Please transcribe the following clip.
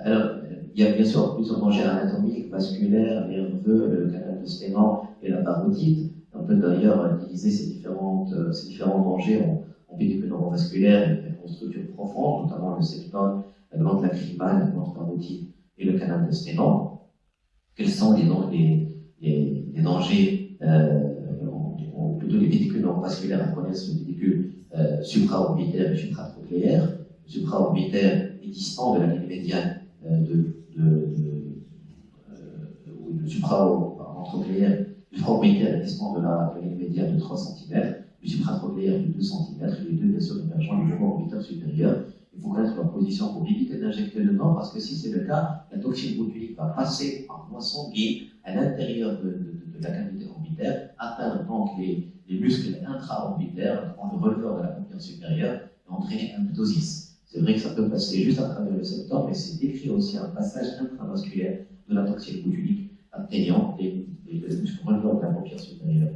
Alors, il y a bien sûr plusieurs dangers anatomiques, vasculaires, nerveux, le canal de Sténan et la parotide. On peut d'ailleurs diviser ces, différentes, ces différents dangers en, en pédicule neurovasculaire et en structures profondes, notamment le septum, la glande lacrymale, la glande parotide et le canal de Sténan. Quels sont les, les, les, dangers, euh, ou plutôt les pédicules neurovasculaires On connaît le pédicule euh, supraorbitaire et supratrochléaire. Le supraorbitaire est distant de la ligne médiane euh, de, de, de euh, supraorbitaire est distant de la, ligne médiane de 3 cm, le supratrochléaire de 2 cm, les deux sûr convergents du orbitaire supérieur. Il faut connaître leur position pour éviter d'injecter dedans, parce que si c'est le cas, la toxine botulique va passer par voie sanguine à l'intérieur de, de, de, la cavité orbitaire, atteindre donc les, les muscles intra-orbitaires, prendre le releveur de la paupière supérieure et entraîner un ptosis. C'est vrai que ça peut passer juste à travers le septum, mais c'est décrit aussi un passage intravasculaire de la toxine botulique atteignant les, les, les muscles releveurs de la paupière supérieure.